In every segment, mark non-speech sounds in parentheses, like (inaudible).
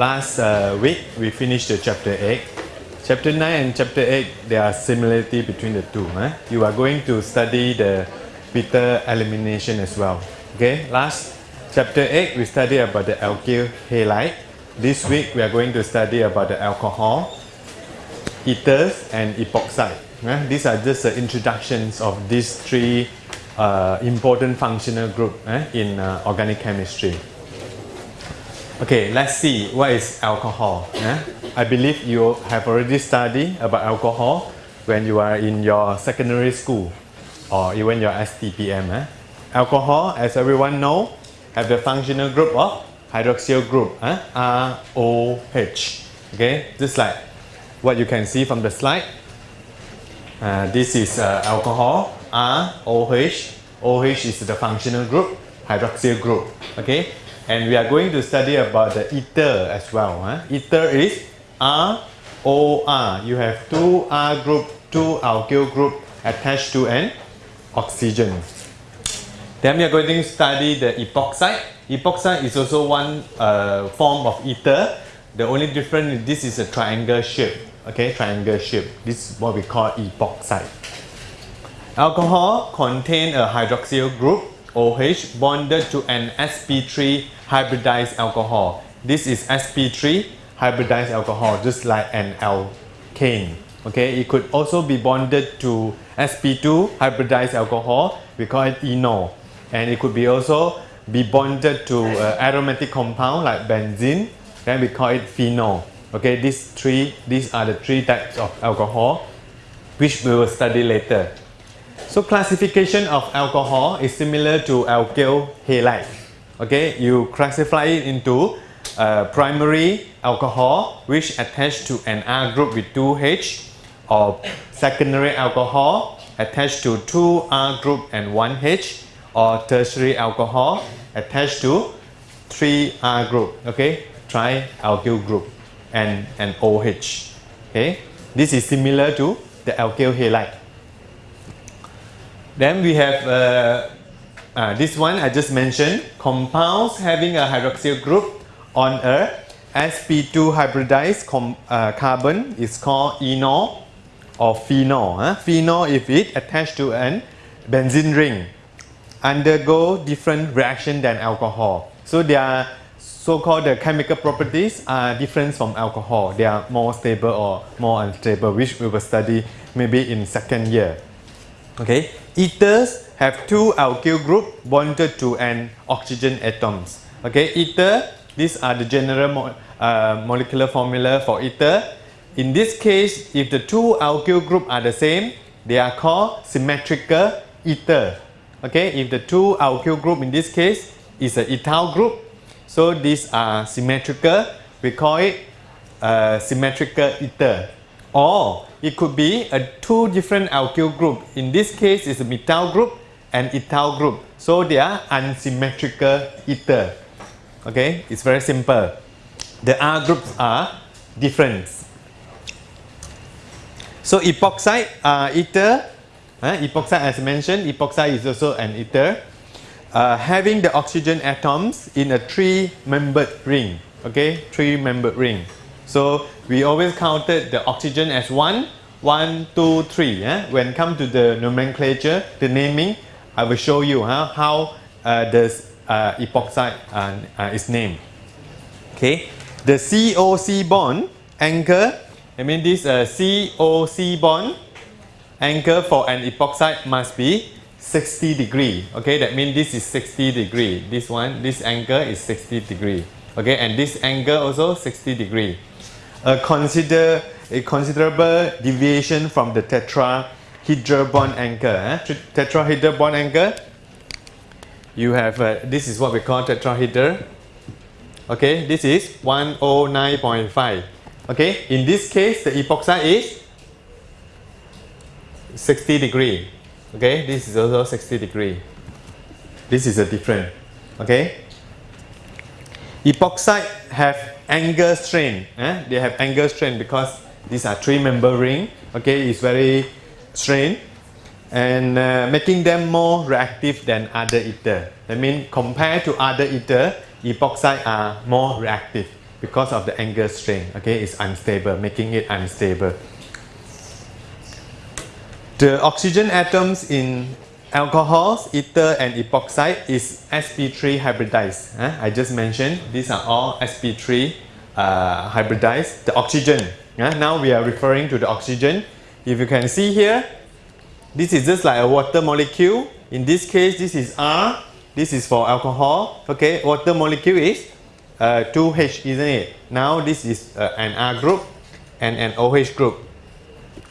chapter 9. Last uh, week we finished the chapter 8. Chapter 9 and chapter 8, there are similarity between the two. Huh? You are going to study the beta elimination as well. Okay, last chapter 8 we study about the alkyl halide. This week we are going to study about the alcohol, ethers and epoxide. Huh? These are just the introductions of these three uh, important functional group eh, in uh, organic chemistry. Okay, let's see what is alcohol. I believe you have already studied about alcohol when you are in your secondary school or even your STPM. Eh? Alcohol, as everyone know, have the functional group of hydroxyl group, eh? ROH. Okay, just like what you can see from the slide. Uh, this is uh, alcohol, ROH. OH is the functional group, hydroxyl group. Okay, and we are going to study about the ether as well. Huh? Ether is ROR. You have two R group, two alkyl group attached to an oxygen. Then we are going to study the epoxide. Epoxide is also one uh, form of ether. The only difference is this is a triangle shape. Okay, triangle shape. This is what we call epoxide. Alcohol contain a hydroxyl group OH bonded to an sp3 hybridized alcohol. This is sp3 hybridized alcohol just like an alkane. Okay, it could also be bonded to sp2 hybridized alcohol. We call it enol. And it could be also be bonded to uh, aromatic compound like benzene. Then we call it phenol. Okay, these three, these are the three types of alcohol which we will study later. So classification of alcohol is similar to alkyl halide. Okay, you classify it into uh, primary alcohol which attached to an R group with 2H or secondary alcohol attached to 2 R group and 1H or tertiary alcohol attached to 3 R group. Okay, tri-alkyl group and an OH. Okay, this is similar to the alkyl halide. Then we have uh, uh, this one I just mentioned, compounds having a hydroxyl group on a sp2 hybridized uh, carbon is called enol or phenol. Huh? Phenol if it attached to an benzene ring undergo different reaction than alcohol. So their so-called the chemical properties are different from alcohol. They are more stable or more unstable which we will study maybe in second year. Okay, ethers have two alkyl group bonded to an oxygen atoms. Okay, ether, these are the general mo uh, molecular formula for ether. In this case, if the two alkyl group are the same, they are called symmetrical ether. Okay, if the two alkyl group in this case is an ethyl group, so these are symmetrical, we call it uh, symmetrical ether. Or it could be a two different alkyl group. In this case, it's a methyl group and ethyl group. So they are unsymmetrical ether. Okay, it's very simple. The R groups are different. So epoxide uh, ether, uh, epoxide as mentioned, epoxide is also an ether. Uh, having the oxygen atoms in a three-membered ring. Okay, three-membered ring. So we always counted the oxygen as one, one, two, three. Eh? When come to the nomenclature, the naming, I will show you huh, how uh, the uh, epoxide uh, uh, is named. Okay, the COC bond angle. I mean this uh, COC bond angle for an epoxide must be 60 degree. Okay, that means this is 60 degree. This one, this angle is 60 degree. Okay, and this angle also 60 degree consider, a considerable deviation from the tetrahedral bond angle. Eh? Tetrahedral bond angle, you have, uh, this is what we call tetrahedral. Okay, this is 109.5. Okay, in this case, the epoxide is 60 degree. Okay, this is also 60 degree. This is a different. Okay, epoxide have angle strain. Eh? They have angle strain because these are three member ring. Okay, it's very strained and uh, making them more reactive than other ether. That means compared to other ether, epoxide are more reactive because of the angle strain. Okay, it's unstable, making it unstable. The oxygen atoms in alcohols, ether and epoxide is sp3 hybridized. Uh, I just mentioned these are all sp3 uh, hybridized. The oxygen, uh, now we are referring to the oxygen. If you can see here, this is just like a water molecule. In this case, this is R. This is for alcohol. Okay, water molecule is uh, 2H, isn't it? Now this is uh, an R group and an OH group.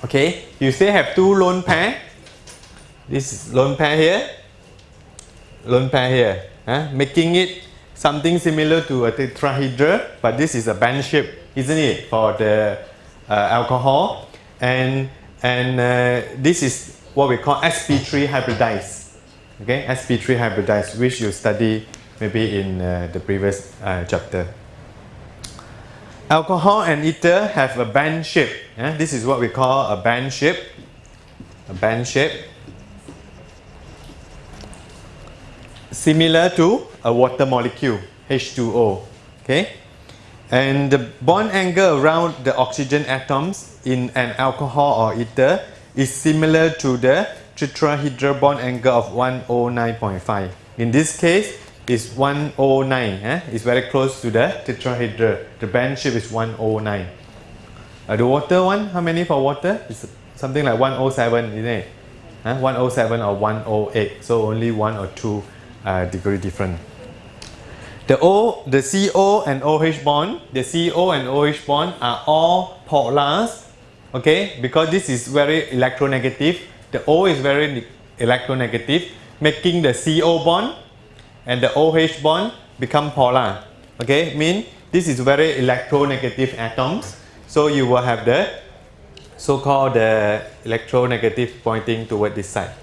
Okay, you still have two lone pair. This is lone pair here, lone pair here, making it something similar to a tetrahedral, but this is a band shape, isn't it, for the uh, alcohol? And and uh, this is what we call sp3 hybridized. Okay, sp3 hybridized, which you study maybe in uh, the previous uh, chapter. Alcohol and ether have a band shape. This is what we call a band shape. A band shape. Similar to a water molecule, H2O. Okay? And the bond angle around the oxygen atoms in an alcohol or ether is similar to the tetrahedral bond angle of 109.5. In this case, is 109. Eh? It's very close to the tetrahedral. The band shape is 109. Uh, the water one, how many for water? It's something like 107, isn't it? Huh? 107 or 108. So only one or two uh, degree different. The O, the CO and OH bond, the CO and OH bond are all polars. Okay, because this is very electronegative. The O is very electronegative, making the CO bond and the OH bond become polar. Okay, mean this is very electronegative atoms. So you will have the so-called the electronegative pointing toward this side.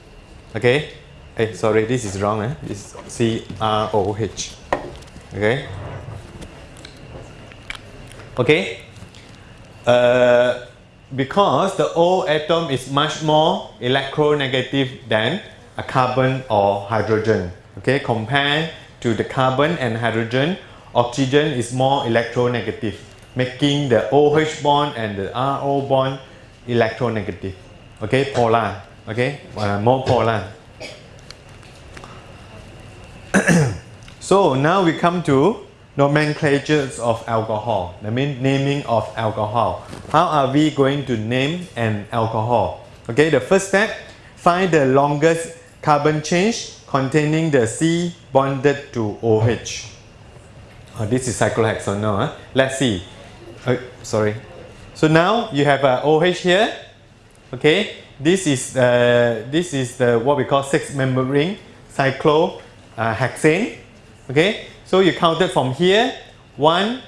Okay, hey, sorry, this is wrong. Eh? It's CROH. Okay. Okay. Uh, because the O atom is much more electronegative than a carbon or hydrogen. Okay, compared to the carbon and hydrogen, oxygen is more electronegative, making the OH bond and the RO bond electronegative. Okay, polar. Okay, uh, more polar. (coughs) so now we come to nomenclatures of alcohol. I mean naming of alcohol. How are we going to name an alcohol? Okay, the first step, find the longest carbon chain containing the C bonded to OH. Oh, this is cyclohexanol. Huh? Let's see. Uh, sorry. So now you have a OH here. Okay. This is uh, this is the what we call six member ring cyclohexane. Uh, okay. So you counted from here one,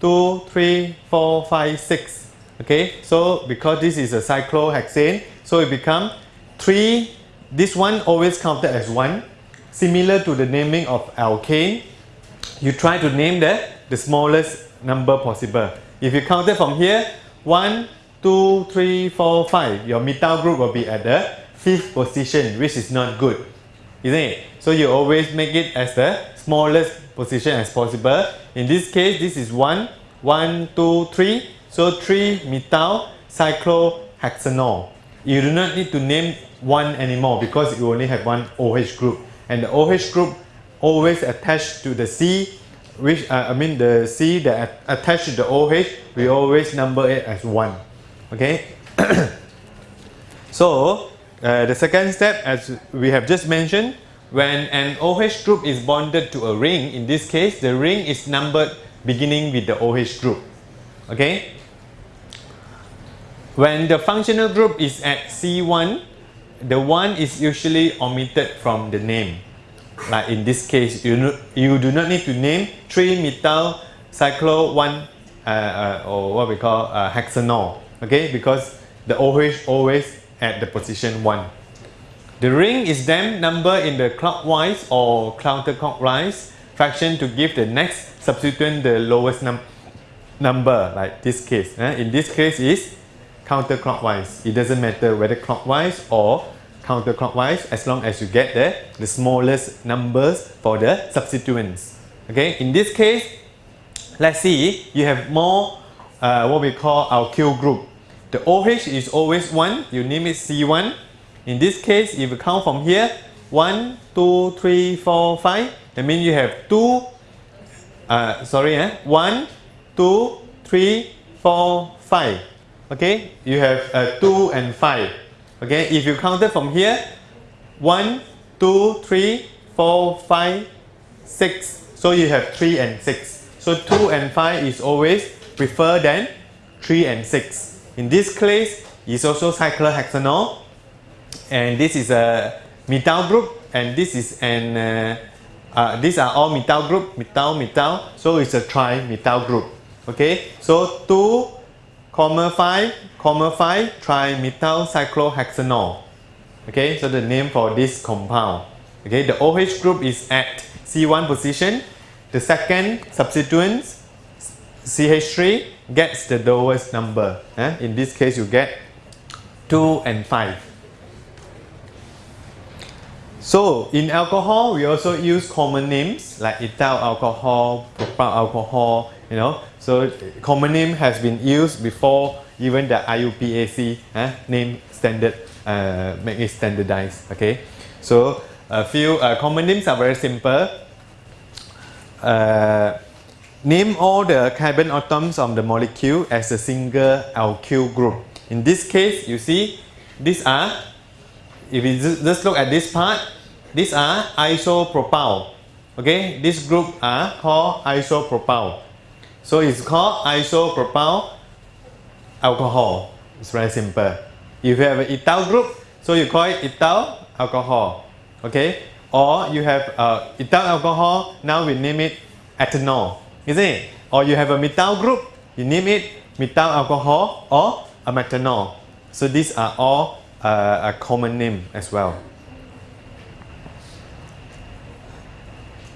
two, three, four, five, six. Okay. So because this is a cyclohexane, so it become three this one always counted as 1. Similar to the naming of alkane, you try to name the, the smallest number possible. If you count it from here, 1, 2, 3, 4, 5, your methyl group will be at the fifth position, which is not good. Isn't it? So you always make it as the smallest position as possible. In this case, this is 1, 1, 2, 3. So 3 methyl cyclohexanol. You do not need to name one anymore because you only have one OH group and the OH group always attached to the C which uh, I mean the C that attached to the OH we always number it as 1 okay (coughs) so uh, the second step as we have just mentioned when an OH group is bonded to a ring in this case the ring is numbered beginning with the OH group okay when the functional group is at C1 the one is usually omitted from the name. Like in this case, you, you do not need to name 3-methyl cyclo 1 uh, uh, or what we call uh, hexanol, okay? Because the OH always at the position 1. The ring is then numbered in the clockwise or counterclockwise fraction to give the next substituent the lowest num number, like this case. Eh? In this case is counterclockwise. It doesn't matter whether clockwise or counterclockwise as long as you get the, the smallest numbers for the substituents. Okay, in this case, let's see, you have more uh, what we call alkyl group. The OH is always 1, you name it C1. In this case, if you count from here, 1, 2, 3, 4, 5, that means you have 2, uh, sorry, eh? 1, 2, 3, 4, 5. Okay, you have uh, 2 and 5. Okay, if you count it from here, 1, 2, 3, 4, 5, 6. So you have 3 and 6. So 2 and 5 is always prefer than 3 and 6. In this case, it's also cyclohexanol. And this is a methyl group. And this is an, uh, uh, these are all methyl group, methyl, methyl. So it's a trimethyl group. Okay, so 2, comma 5, comma 5, trimethyl cyclohexanol. Okay, so the name for this compound. Okay, the OH group is at C1 position. The second substituent, CH3, gets the lowest number. Eh? In this case, you get 2 and 5. So in alcohol, we also use common names like ethyl alcohol, propyl alcohol, you know. So common name has been used before even the IUPAC eh, name standard uh, make it standardized. Okay, so a few uh, common names are very simple. Uh, name all the carbon atoms of the molecule as a single alkyl group. In this case, you see, these are, if you just look at this part, these are isopropyl. Okay, this group are called isopropyl. So it's called isopropyl alcohol. It's very simple. If you have an ethyl group, so you call it ethyl alcohol. Okay? Or you have uh, ethyl alcohol, now we name it ethanol. Isn't it? Or you have a methyl group, you name it methyl alcohol or a methanol. So these are all uh, a common name as well.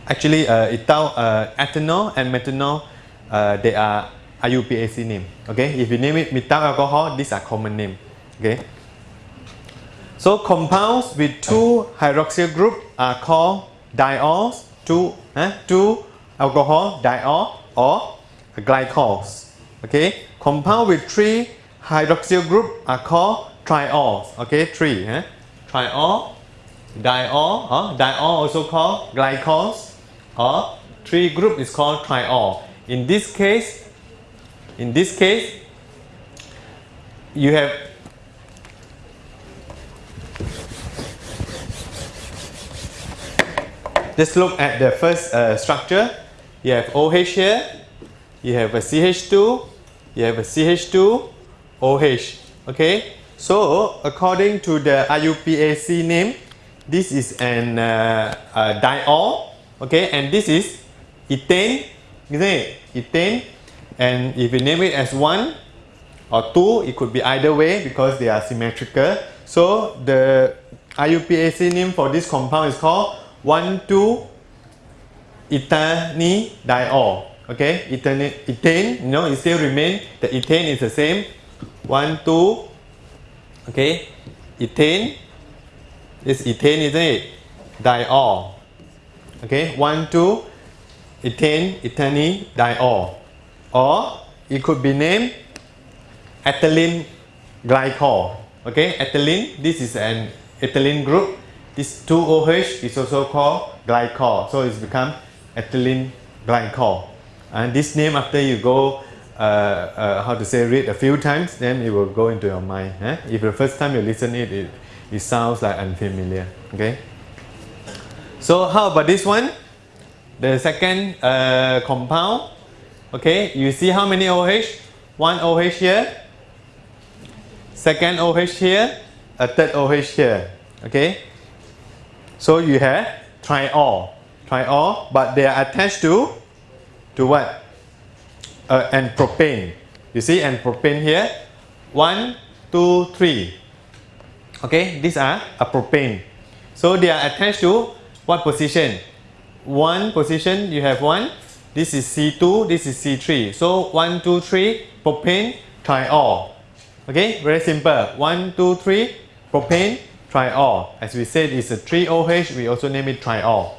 Actually, uh, ethyl, uh, ethanol and methanol, uh, they are IUPAC name. Okay, if you name it methyl alcohol, these are common name. Okay. So compounds with two hydroxyl group are called diols, two, eh, two alcohol diol or glycols. Okay. Compound with three hydroxyl group are called triols. Okay, three. Eh? Triol, diol, or diol also called glycols, or three group is called triol. In this case, in this case, you have just look at the first uh, structure. You have OH here, you have a CH2, you have a CH2, OH. Okay, so according to the IUPAC name, this is an uh, uh, diol. Okay, and this is ethane, isn't it? Ethane, and if you name it as one or two, it could be either way because they are symmetrical. So the IUPAC name for this compound is called 1,2 ethanediol. Okay, ethane, ethane, you know, it still remain, the ethane is the same. 1, 2, okay, ethane, this ethane isn't it? Diol. Okay, 1, 2, ethane, ethane, diol. Or it could be named ethylene glycol. Okay, ethylene, this is an ethylene group. This 2OH is also called glycol. So it's become ethylene glycol. And this name after you go, uh, uh, how to say, read a few times, then it will go into your mind. Eh? If the first time you listen it, it, it sounds like unfamiliar. Okay. So how about this one? The second uh, compound. Okay, you see how many OH? One OH here, second OH here, a third OH here. Okay, so you have triol, triol, but they are attached to to what? Uh, and propane. You see, and propane here, one, two, three. Okay, these are a propane. So they are attached to what position? One position, you have one. This is C2, this is C3. So one, two, three, propane, triol. Okay, very simple. One, two, three, propane, triol. As we said, it's a 3OH, we also name it triol.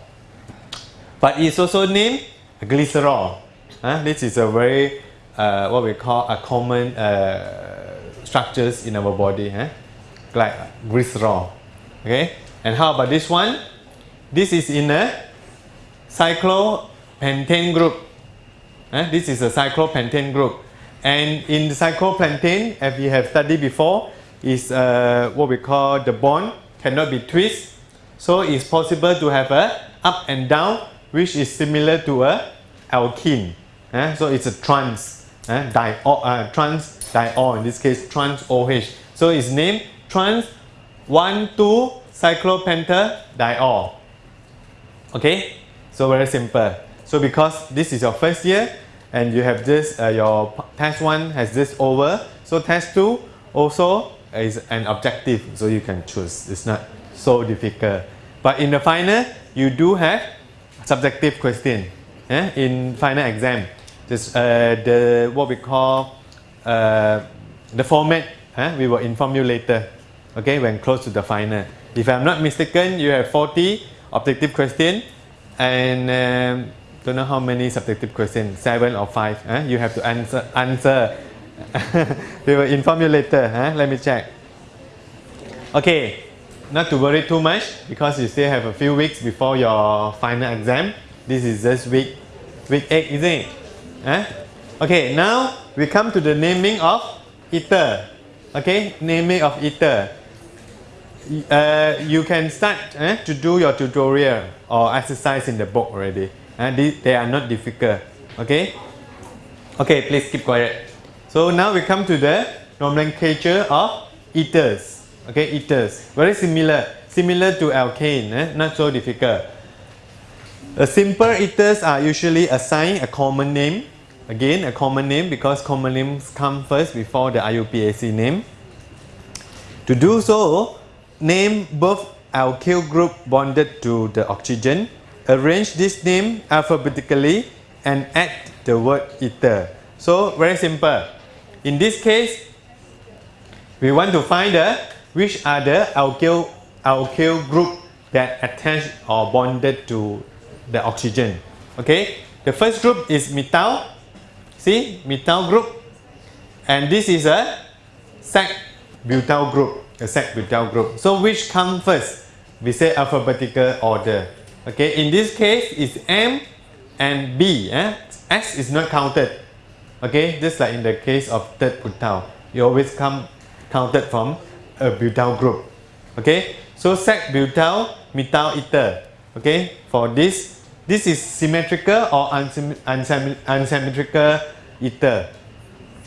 But it's also named glycerol. Huh? This is a very uh, what we call a common uh, structures in our body, huh? like glycerol. Okay, and how about this one? This is in a cyclopentane group. Huh? This is a cyclopentane group, and in the cyclopentane, as we have studied before, is uh, what we call the bond cannot be twist, so it's possible to have a up and down, which is similar to a alkene. Uh, so it's a trans, uh, diol, uh, trans diol, in this case trans OH. So it's named trans 1,2 cyclopentadiol. Okay, so very simple. So because this is your first year and you have this, uh, your test 1 has this over, so test 2 also is an objective, so you can choose. It's not so difficult. But in the final, you do have subjective question eh? in final exam. Just uh, the what we call uh, the format. Eh? We will inform you later. Okay, when close to the final. If I'm not mistaken, you have 40 objective question and um, don't know how many subjective questions, seven or five. Eh? You have to answer. Answer. (laughs) we will inform you later. Let me check. Okay, not to worry too much because you still have a few weeks before your final exam. This is just week week 8, isn't it? Eh? Okay, now we come to the naming of ether. Okay, naming of ether. Uh, you can start eh, to do your tutorial or exercise in the book already. And eh? they are not difficult. Okay? Okay, please keep quiet. So now we come to the nomenclature of ethers. Okay, ethers. Very similar. Similar to alkane, eh? not so difficult. The simple ethers are usually assigned a common name. Again, a common name because common names come first before the IUPAC name. To do so, name both alkyl group bonded to the oxygen. Arrange this name alphabetically and add the word ether. So very simple. In this case, we want to find the which are the alkyl alkyl group that attach or bonded to the oxygen. Okay, the first group is methyl. See, methyl group, and this is a sec butyl group. A sec butyl group. So which come first? We say alphabetical order. Okay, in this case it's M and B. Eh? S is not counted. Okay, just like in the case of third butyl, you always come counted from a butyl group. Okay, so sec butyl methyl ether. Okay, for this this is symmetrical or unsymmetrical ether.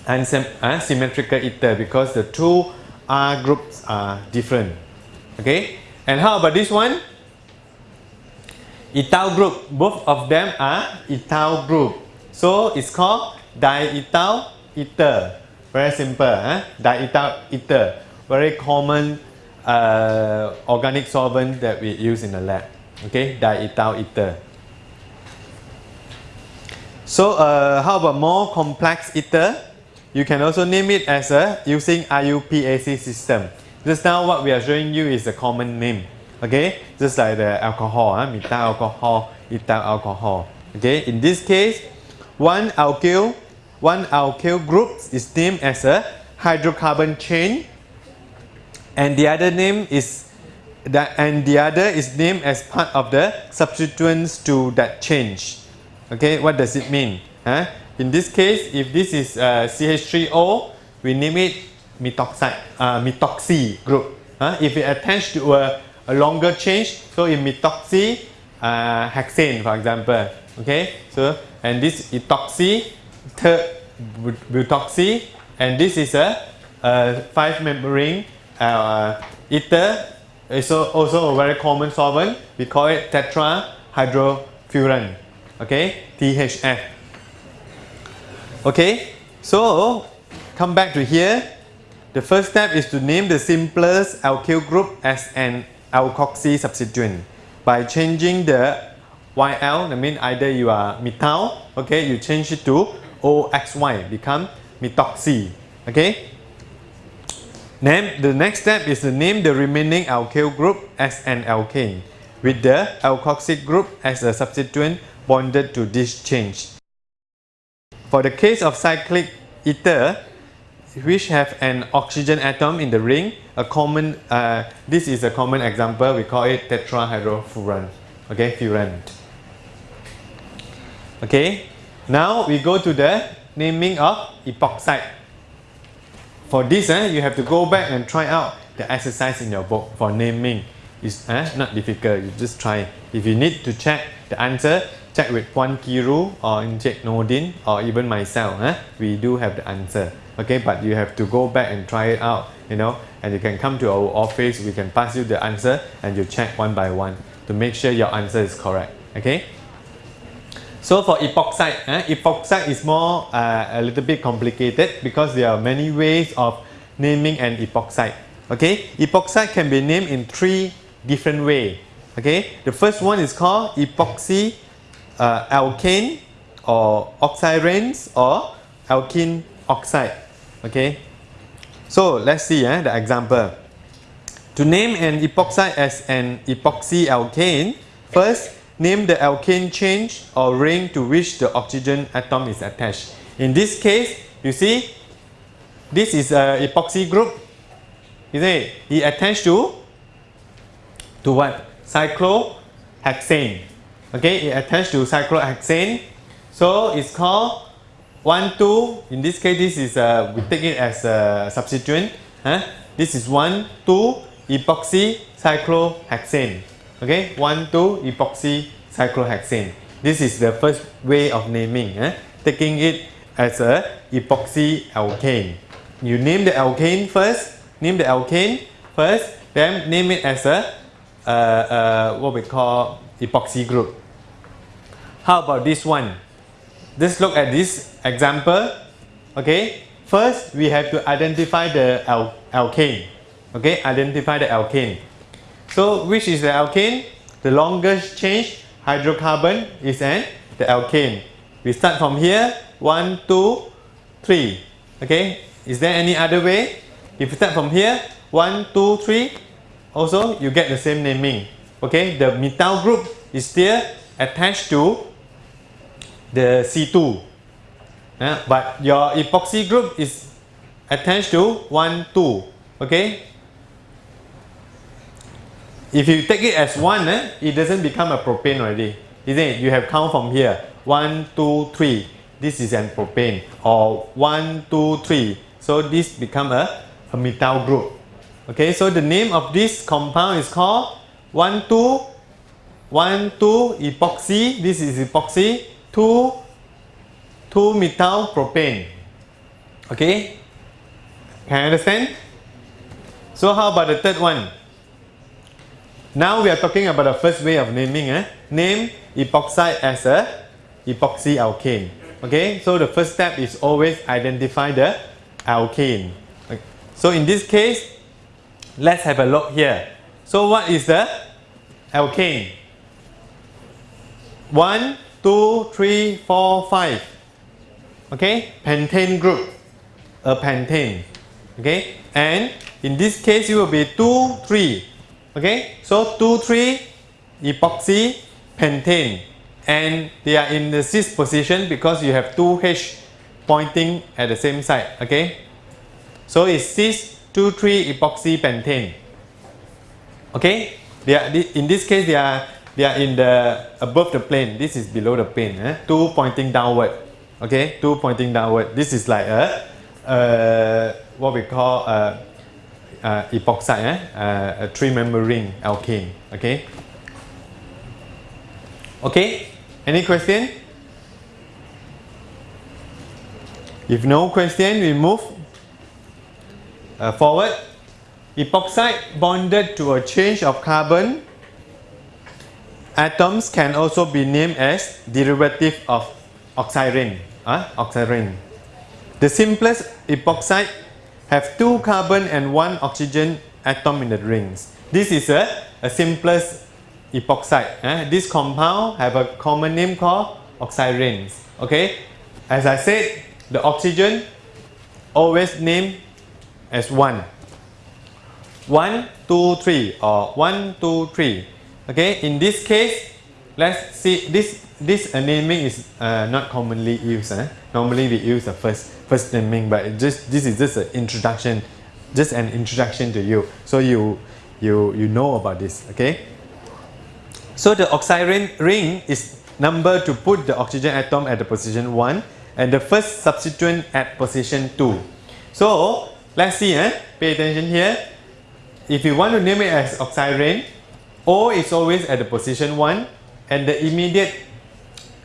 Unsymmetrical uh, ether because the two R groups are different. Okay? And how about this one? Ethyl group. Both of them are ethyl group. So it's called diethyl ether. Very simple. Huh? Diethyl ether. Very common uh, organic solvent that we use in the lab. Okay? Diethyl ether. So uh, how about more complex ether? You can also name it as a using IUPAC system. Just now what we are showing you is a common name. Okay, just like the alcohol, huh? methyl alcohol, ethyl alcohol. Okay, in this case, one alkyl, one alkyl group is named as a hydrocarbon chain, and the other name is that, and the other is named as part of the substituents to that change. Okay, what does it mean? Huh? In this case, if this is uh, CH3O, we name it methoxide, uh, methoxy group. Huh? If it attached to a, a longer change, so in methoxy uh, hexane, for example. Okay, so and this ethoxy, butoxy, and this is a, a five membrane uh, ether. is also a very common solvent. We call it tetrahydrofuran okay THF okay so come back to here the first step is to name the simplest alkyl group as an alkoxy substituent by changing the YL that means either you are methyl okay you change it to OXY become methoxy okay Name, the next step is to name the remaining alkyl group as an alkane with the alkoxy group as a substituent bonded to this change. For the case of cyclic ether, which have an oxygen atom in the ring, a common, uh, this is a common example, we call it tetrahydrofuran, okay, furan. Okay, now we go to the naming of epoxide. For this, eh, you have to go back and try out the exercise in your book for naming. It's eh, not difficult, you just try. If you need to check the answer, check with Puan Kiru or Encik Nordin or even myself. Eh? We do have the answer. Okay, but you have to go back and try it out, you know, and you can come to our office, we can pass you the answer and you check one by one to make sure your answer is correct. Okay. So for epoxide, eh, epoxide is more uh, a little bit complicated because there are many ways of naming an epoxide. Okay, epoxide can be named in three different ways. Okay, the first one is called epoxy uh, alkane or oxiranes or alkene oxide. Okay, so let's see eh, the example. To name an epoxide as an epoxy alkane, first name the alkane change or ring to which the oxygen atom is attached. In this case, you see, this is a epoxy group. You see, it attached to to what? Cyclohexane. Okay, it attached to cyclohexane. So it's called 1, 2. In this case, this is a, we take it as a substituent. Huh? This is 1, 2 epoxy cyclohexane. Okay, 1, 2 epoxy cyclohexane. This is the first way of naming, eh? taking it as a epoxy alkane. You name the alkane first, name the alkane first, then name it as a uh, uh, what we call epoxy group. How about this one? Just look at this example. Okay, first we have to identify the al alkane. Okay, identify the alkane. So which is the alkane? The longest change hydrocarbon is an the alkane. We start from here. One, two, three. Okay. Is there any other way? If you start from here, one, two, three. Also, you get the same naming. Okay. The methyl group is still attached to the C2. Uh, but your epoxy group is attached to 1, 2. Okay. If you take it as 1, eh, it doesn't become a propane already. Isn't it? You have count from here. One, two, three. This is an propane. Or one, two, three. So this become a, a methyl group. Okay, so the name of this compound is called 1, 2, 1, 2 epoxy. This is epoxy. 2, 2 methyl propane. Okay, can you understand? So how about the third one? Now we are talking about the first way of naming. Eh? Name epoxide as a epoxy alkane. Okay, so the first step is always identify the alkane. Okay. So in this case, let's have a look here. So what is the alkane? 1, 2, 3, 4, 5. Okay, pentane group, a pentane. Okay, and in this case it will be 2, 3. Okay, so 2, 3 epoxy pentane and they are in the cis position because you have two H pointing at the same side. Okay, so it's cis 2, 3 epoxy pentane. Okay, they are, in this case they are they are in the above the plane. This is below the plane. Eh? Two pointing downward. Okay, two pointing downward. This is like a, what we call a, uh, epoxide, eh? uh, a three-member ring alkane. Okay. Okay. Any question? If no question, we move uh, forward. Epoxide bonded to a change of carbon atoms can also be named as derivative of oxirane. Uh, oxirane. The simplest epoxide have two carbon and one oxygen atom in the rings. This is a, a simplest epoxide. Eh? This compound have a common name called oxiranes. Okay, as I said, the oxygen always named as one. One, two, three, or one, two, three. Okay, in this case, let's see this this uh, naming is uh, not commonly used. Eh? Normally we use the first first naming, but just this is just an introduction, just an introduction to you, so you you you know about this. Okay. So the oxirane ring is number to put the oxygen atom at the position one, and the first substituent at position two. So let's see. Eh? Pay attention here. If you want to name it as oxygen, O is always at the position one, and the immediate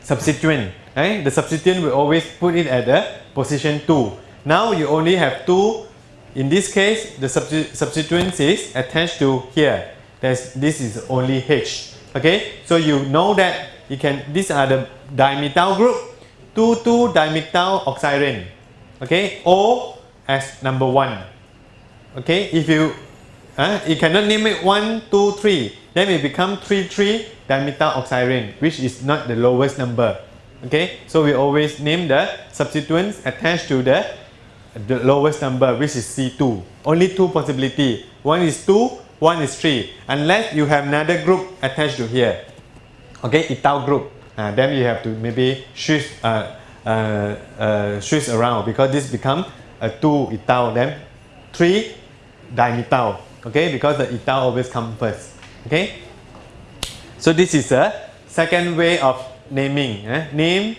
substituent, right? The substituent will always put it at the position 2. Now you only have two. In this case, the substitu substituent is attached to here. There's, this is only H. Okay, so you know that you can. These are the dimethyl group. 2,2 dimethyl oxirane. Okay, O as number one. Okay, if you uh, you cannot name it 1, 2, 3. Then it become 3, 3 dimethyl oxirane, which is not the lowest number. Okay, so we always name the substituents attached to the, the lowest number, which is C2. Only two possibility. One is 2, one is 3. Unless you have another group attached to here. Okay, ethyl group. Uh, then you have to maybe switch, uh, uh, uh, switch around because this become a 2 ethyl, then 3 dimethyl. Okay, because the ethyl always come first. Okay, so this is a second way of naming. Eh? Name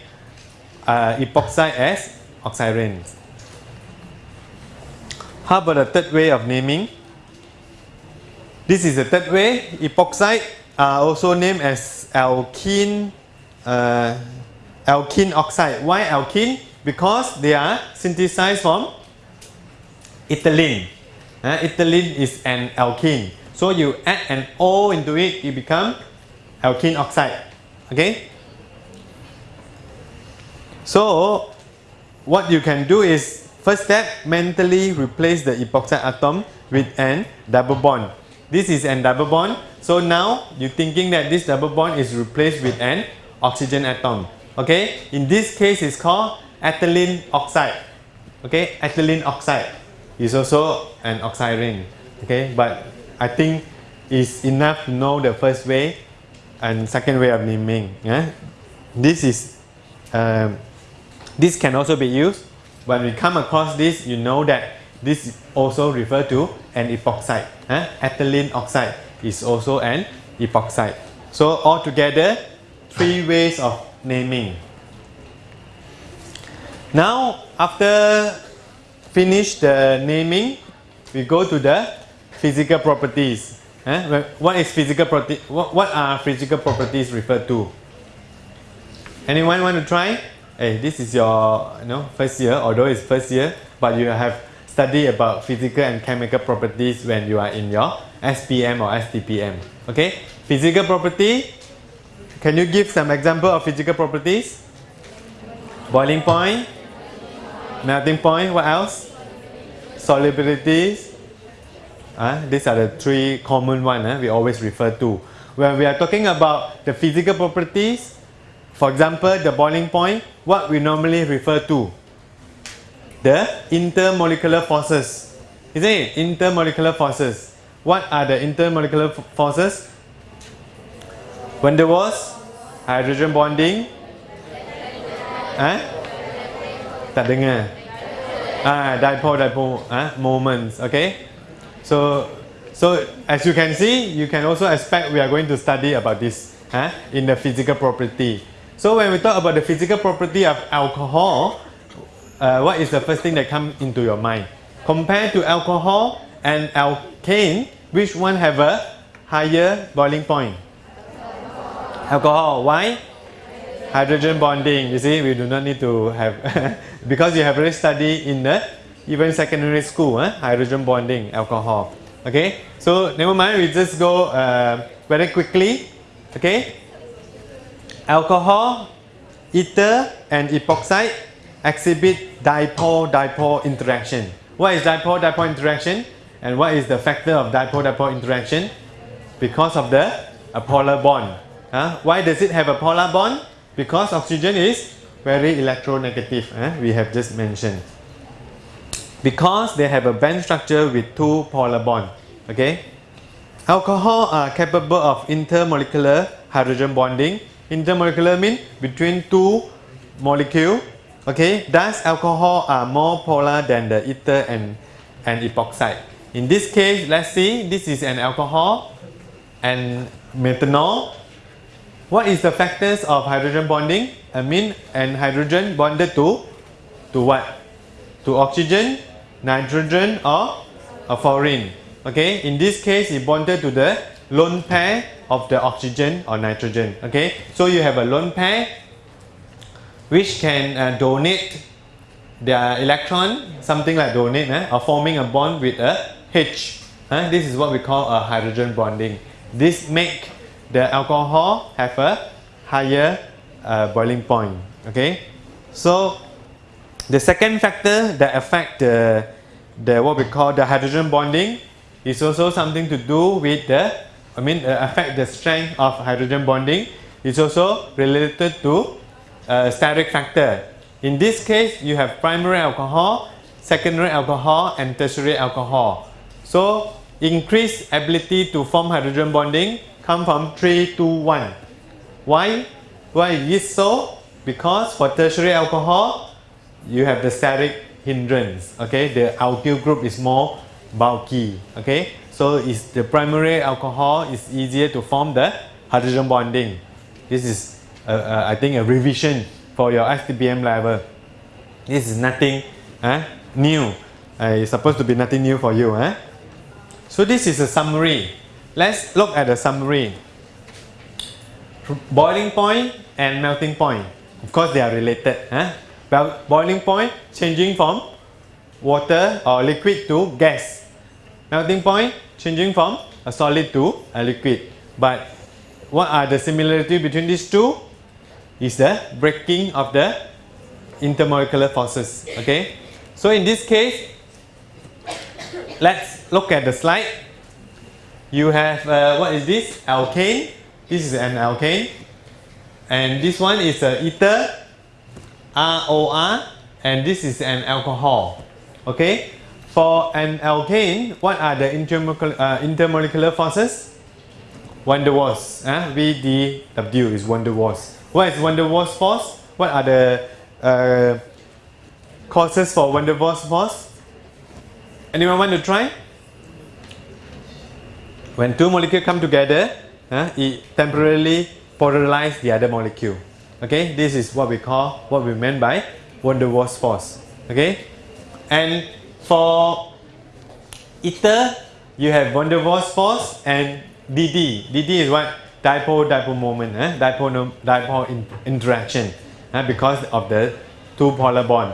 uh, epoxide as oxirane. How about the third way of naming? This is the third way. Epoxide are also named as alkene, uh, alkene oxide. Why alkene? Because they are synthesized from ethylene. Uh, ethylene is an alkene. So you add an O into it, it become alkene oxide. Okay? So what you can do is first step mentally replace the epoxide atom with an double bond. This is an double bond. So now you're thinking that this double bond is replaced with an oxygen atom. Okay? In this case it's called ethylene oxide. Okay? Ethylene oxide is also an oxirane. Okay? But I think it's enough to know the first way and second way of naming. Yeah? This is um, this can also be used. When we come across this, you know that this also refer to an epoxide. Ethylene oxide is also an epoxide. So altogether, three ways of naming. Now, after finish the naming, we go to the physical properties. Eh? What is physical property? What, what are physical properties referred to? Anyone want to try? Hey, this is your you know, first year, although it's first year, but you have studied about physical and chemical properties when you are in your SPM or STPM. Okay, physical property. Can you give some example of physical properties? Boiling point, melting point. What else? Solubilities. Uh, these are the three common ones uh, we always refer to. When we are talking about the physical properties, for example, the boiling point, what we normally refer to? The intermolecular forces. Isn't it? Intermolecular forces. What are the intermolecular forces? When there was hydrogen bonding, eh? Tak dengar. Ah, dipole dipole ah, moments. Okay. So, so as you can see, you can also expect we are going to study about this eh, in the physical property. So when we talk about the physical property of alcohol, uh, what is the first thing that comes into your mind? Compared to alcohol and alkane, which one have a higher boiling point? Alcohol. Why? Hydrogen bonding. You see, we do not need to have (laughs) because you have already studied in the even secondary school, eh? hydrogen bonding, alcohol. Okay, so never mind. We just go uh, very quickly. Okay, alcohol, ether and epoxide exhibit dipole-dipole interaction. What is dipole-dipole interaction? And what is the factor of dipole-dipole interaction? Because of the a polar bond. Huh? Why does it have a polar bond? Because oxygen is very electronegative, eh? we have just mentioned. Because they have a band structure with two polar bonds. Okay? Alcohol are capable of intermolecular hydrogen bonding intermolecular mean between two molecule. Okay, thus alcohol are more polar than the ether and, and epoxide. In this case, let's see, this is an alcohol and methanol. What is the factors of hydrogen bonding? Amine and hydrogen bonded to, to what? To oxygen, nitrogen or a fluorine. Okay, in this case, it bonded to the lone pair of the oxygen or nitrogen. Okay, so you have a lone pair which can uh, donate their electron, something like donate, eh, or forming a bond with a H. Eh? This is what we call a hydrogen bonding. This make the alcohol have a higher uh, boiling point. Okay, so the second factor that affect the, the what we call the hydrogen bonding is also something to do with the I mean uh, affect the strength of hydrogen bonding. It's also related to uh, steric factor. In this case, you have primary alcohol, secondary alcohol, and tertiary alcohol. So, increased ability to form hydrogen bonding come from 3 to 1. Why? Why is so? Because for tertiary alcohol, you have the steric hindrance. Okay, the alkyl group is more bulky. Okay, so is the primary alcohol is easier to form the hydrogen bonding. This is uh, uh, I think a revision for your STPM level. This is nothing uh, new. Uh, it's supposed to be nothing new for you. Eh? So this is a summary. Let's look at the summary. Boiling point and melting point. Of course they are related. Eh? Boiling point changing from water or liquid to gas. Melting point changing from a solid to a liquid. But what are the similarity between these two? Is the breaking of the intermolecular forces. Okay. So in this case, let's look at the slide. You have uh, what is this? Alkane. This is an alkane, and this one is a ether, ROR, and this is an alcohol. Okay. For an alkane, what are the intermolecular, uh, intermolecular forces? Van der Waals. Uh, VDW is Van der Waals. What is Van der Waals force? What are the uh, causes for Van der Waals force? Anyone want to try? When two molecules come together, uh, it temporarily polarize the other molecule. Okay, this is what we call, what we meant by Van der Waals force. Okay, and for ether, you have Van der Waals force and DD. DD is what? Dipole-dipole moment, eh? dipole, dipole in, interaction eh? because of the two polar bond.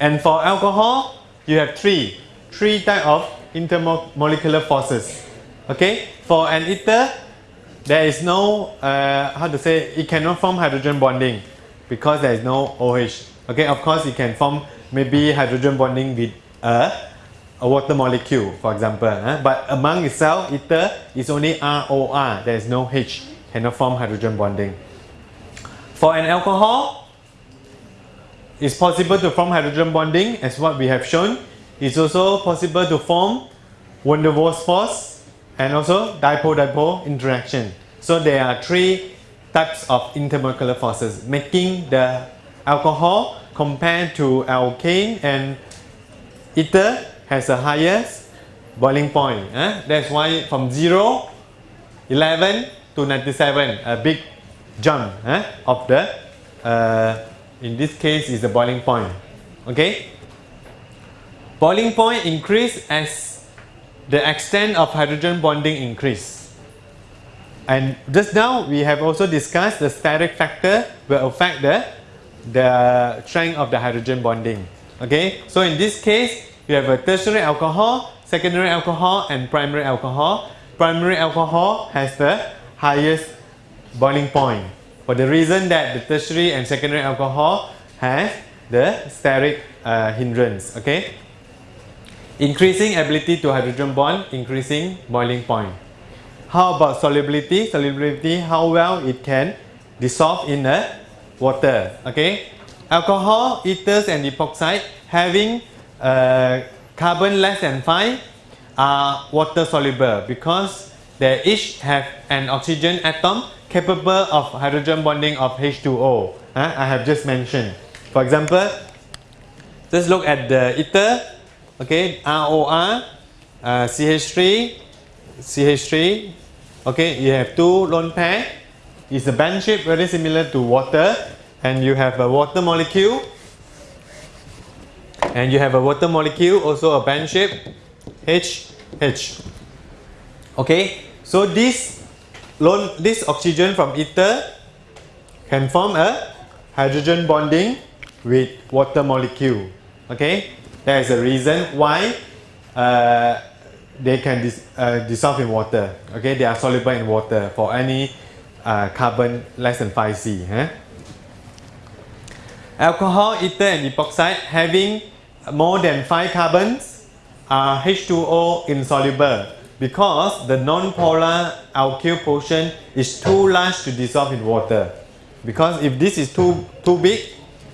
And for alcohol, you have three, three type of intermolecular forces. Okay, for an ether, there is no, uh, how to say, it cannot form hydrogen bonding because there is no OH. Okay, of course it can form maybe hydrogen bonding with a, a water molecule, for example. But among itself, ether is only ROR. There is no H, cannot form hydrogen bonding. For an alcohol, it's possible to form hydrogen bonding as what we have shown. It's also possible to form van der Waals force and also dipole-dipole interaction. So there are three types of intermolecular forces making the alcohol compared to alkane and ether has a highest boiling point. Eh? That's why from 0, 11 to 97, a big jump eh? of the, uh, in this case is the boiling point. Okay? Boiling point increase as the extent of hydrogen bonding increase. And just now we have also discussed the steric factor will affect the, the strength of the hydrogen bonding. Okay, so in this case, you have a tertiary alcohol, secondary alcohol, and primary alcohol. Primary alcohol has the highest boiling point for the reason that the tertiary and secondary alcohol has the steric uh, hindrance. Okay, increasing ability to hydrogen bond, increasing boiling point. How about solubility? Solubility, how well it can dissolve in the water. Okay, alcohol, ethers, and epoxide having uh, carbon less than 5 are water soluble because they each have an oxygen atom capable of hydrogen bonding of H2O. huh? I have just mentioned. For example, just look at the ether, okay, ROR, uh, CH3, CH3, okay, you have two lone pair. It's a band shape very similar to water, and you have a water molecule, and you have a water molecule, also a band shape, H, H. Okay, so this lone, this oxygen from ether can form a hydrogen bonding with water molecule. Okay, that is a reason why uh, they can dis, uh, dissolve in water. Okay, they are soluble in water for any uh, carbon less than 5C. Huh? Alcohol, ether and epoxide having more than 5 carbons are H2O insoluble because the non-polar alkyl portion is too large to dissolve in water. Because if this is too, too big,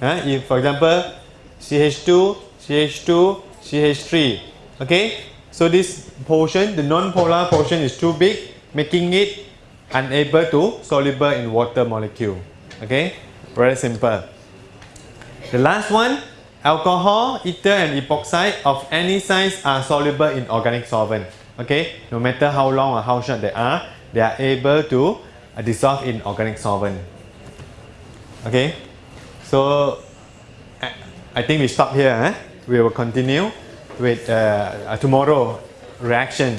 if for example CH2, CH2, CH3, okay, so this portion, the non-polar portion is too big, making it unable to soluble in water molecule. Okay, very simple. The last one, alcohol, ether and epoxide of any size are soluble in organic solvent. Okay, no matter how long or how short they are, they are able to uh, dissolve in organic solvent. Okay, so I- I think we stop here. Eh? We will continue with uh, tomorrow reaction